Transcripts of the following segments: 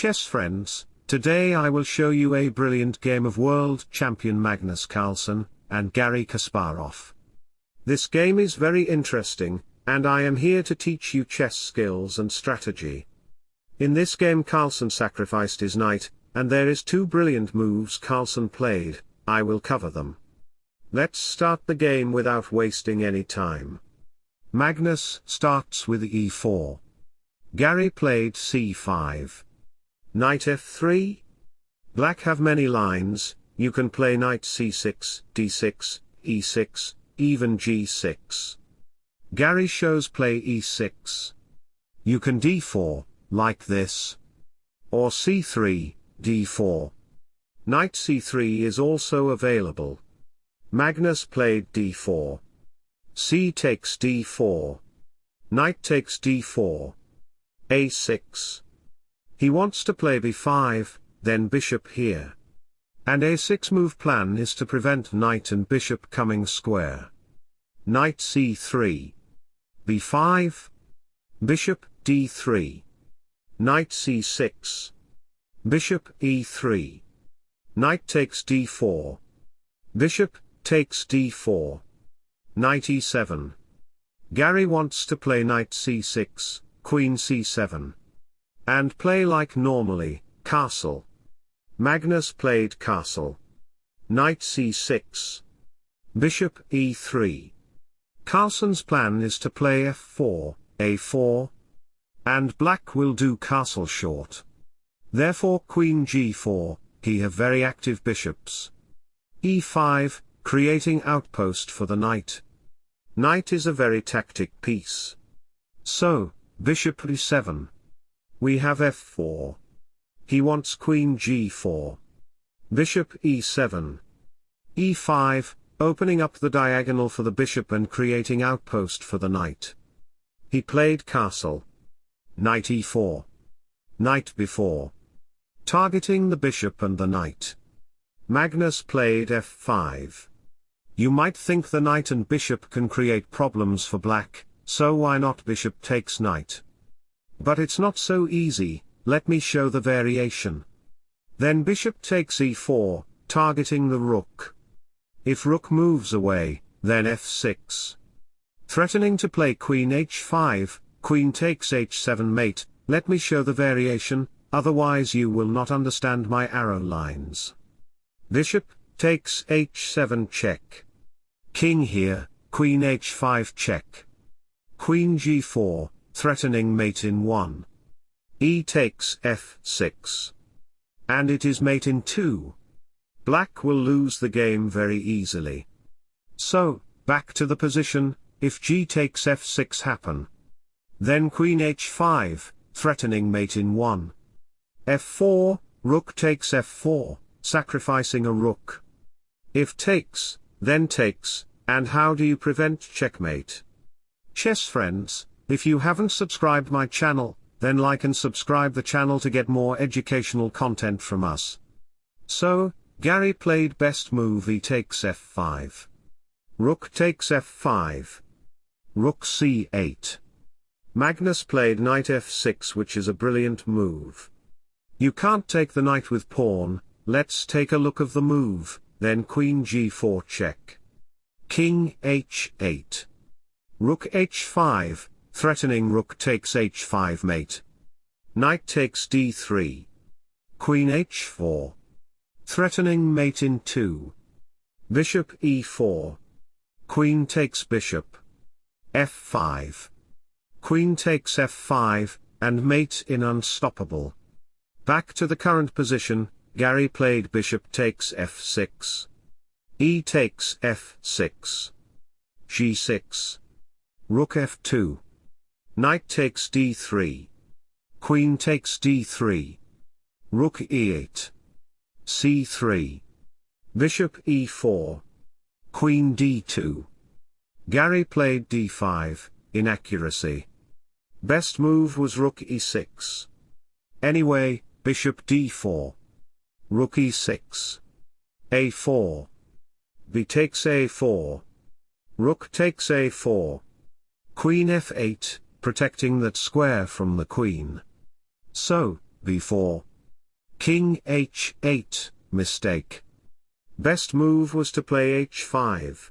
Chess friends, today I will show you a brilliant game of world champion Magnus Carlsen, and Gary Kasparov. This game is very interesting, and I am here to teach you chess skills and strategy. In this game Carlsen sacrificed his knight, and there is two brilliant moves Carlsen played, I will cover them. Let's start the game without wasting any time. Magnus starts with e4. Gary played c5. Knight f3. Black have many lines, you can play knight c6, d6, e6, even g6. Gary shows play e6. You can d4, like this. Or c3, d4. Knight c3 is also available. Magnus played d4. c takes d4. Knight takes d4. a6. He wants to play b5, then bishop here. And a6 move plan is to prevent knight and bishop coming square. Knight c3. b5. Bishop d3. Knight c6. Bishop e3. Knight takes d4. Bishop takes d4. Knight e7. Gary wants to play knight c6, queen c7 and play like normally, castle. Magnus played castle. Knight c6. Bishop e3. Carlsen's plan is to play f4, a4. And black will do castle short. Therefore queen g4, he have very active bishops. e5, creating outpost for the knight. Knight is a very tactic piece. So, bishop e7. We have f4. He wants queen g4. Bishop e7. e5, opening up the diagonal for the bishop and creating outpost for the knight. He played castle. Knight e4. Knight b4. Targeting the bishop and the knight. Magnus played f5. You might think the knight and bishop can create problems for black, so why not bishop takes knight? But it's not so easy, let me show the variation. Then bishop takes e4, targeting the rook. If rook moves away, then f6. Threatening to play queen h5, queen takes h7 mate, let me show the variation, otherwise you will not understand my arrow lines. Bishop, takes h7 check. King here, queen h5 check. Queen g4, threatening mate in 1. E takes f6. And it is mate in 2. Black will lose the game very easily. So, back to the position, if g takes f6 happen. Then queen h5, threatening mate in 1. f4, rook takes f4, sacrificing a rook. If takes, then takes, and how do you prevent checkmate? Chess friends, if you haven't subscribed my channel, then like and subscribe the channel to get more educational content from us. So, Gary played best move e takes f5. Rook takes f5. Rook c8. Magnus played knight f6 which is a brilliant move. You can't take the knight with pawn, let's take a look of the move, then queen g4 check. King h8. Rook h5, threatening rook takes h5 mate. Knight takes d3. Queen h4. Threatening mate in 2. Bishop e4. Queen takes bishop. f5. Queen takes f5, and mate in unstoppable. Back to the current position, Gary played bishop takes f6. e takes f6. g6. Rook f2. Knight takes d3. Queen takes d3. Rook e8. c3. Bishop e4. Queen d2. Gary played d5, inaccuracy. Best move was rook e6. Anyway, bishop d4. Rook e6. a4. b takes a4. Rook takes a4. Queen f8, protecting that square from the queen. So, b4, King h8, mistake. Best move was to play h5.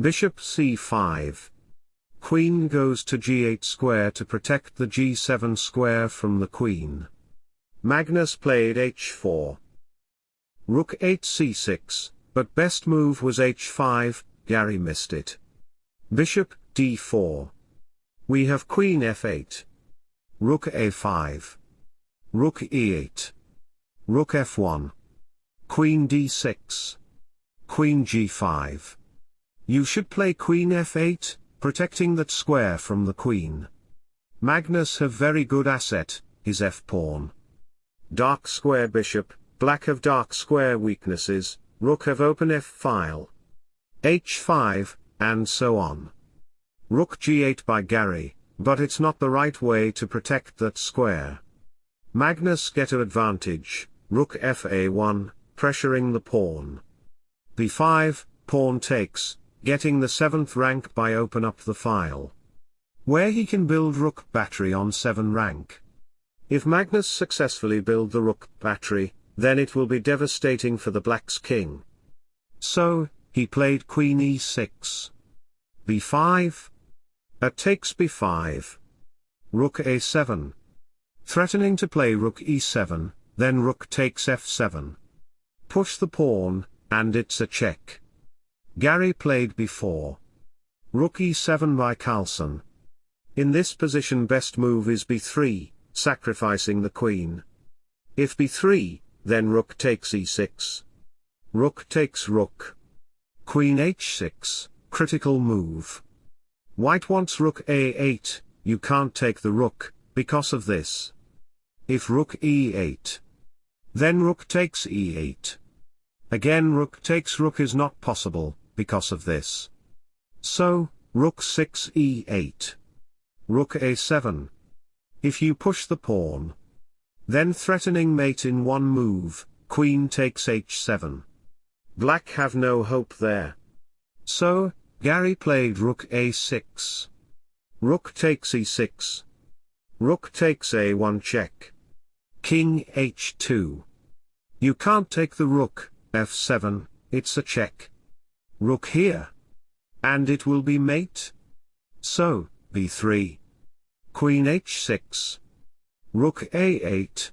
Bishop c5. Queen goes to g8 square to protect the g7 square from the queen. Magnus played h4. Rook 8 c6, but best move was h5, Gary missed it. Bishop d4. We have queen f8. Rook a5. Rook e8. Rook f1. Queen d6. Queen g5. You should play queen f8, protecting that square from the queen. Magnus have very good asset, his f-pawn. Dark square bishop, black have dark square weaknesses, rook have open f-file. h5, and so on. Rook g8 by Gary, but it's not the right way to protect that square. Magnus get a advantage, rook fa1, pressuring the pawn. b5, pawn takes, getting the 7th rank by open up the file. Where he can build rook battery on 7 rank. If Magnus successfully build the rook battery, then it will be devastating for the black's king. So, he played queen e6. b5. At takes b5. Rook a7. Threatening to play rook e7, then rook takes f7. Push the pawn, and it's a check. Gary played b4. Rook e7 by Carlsen. In this position best move is b3, sacrificing the queen. If b3, then rook takes e6. Rook takes rook. Queen h6, critical move. White wants rook a8, you can't take the rook, because of this. If rook e8. Then rook takes e8. Again rook takes rook is not possible, because of this. So, rook 6 e8. Rook a7. If you push the pawn. Then threatening mate in one move, queen takes h7. Black have no hope there. So, Gary played rook a6. Rook takes e6. Rook takes a1 check. King h2. You can't take the rook, f7, it's a check. Rook here. And it will be mate. So, b3. Queen h6. Rook a8.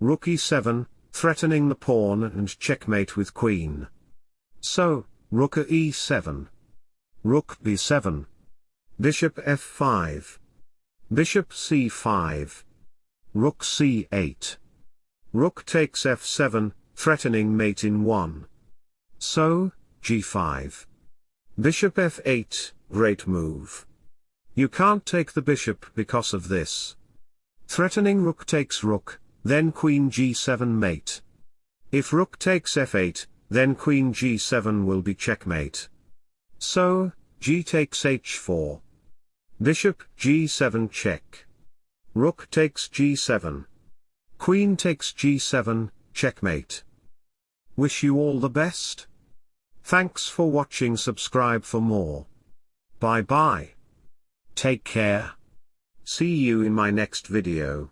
Rook e7, threatening the pawn and checkmate with queen. So, rook e7. Rook b7. Bishop f5. Bishop c5. Rook c8. Rook takes f7, threatening mate in 1. So, g5. Bishop f8, great move. You can't take the bishop because of this. Threatening rook takes rook, then queen g7 mate. If rook takes f8, then queen g7 will be checkmate. So, g takes h4. Bishop g7 check. Rook takes g7. Queen takes g7, checkmate. Wish you all the best. Thanks for watching subscribe for more. Bye bye. Take care. See you in my next video.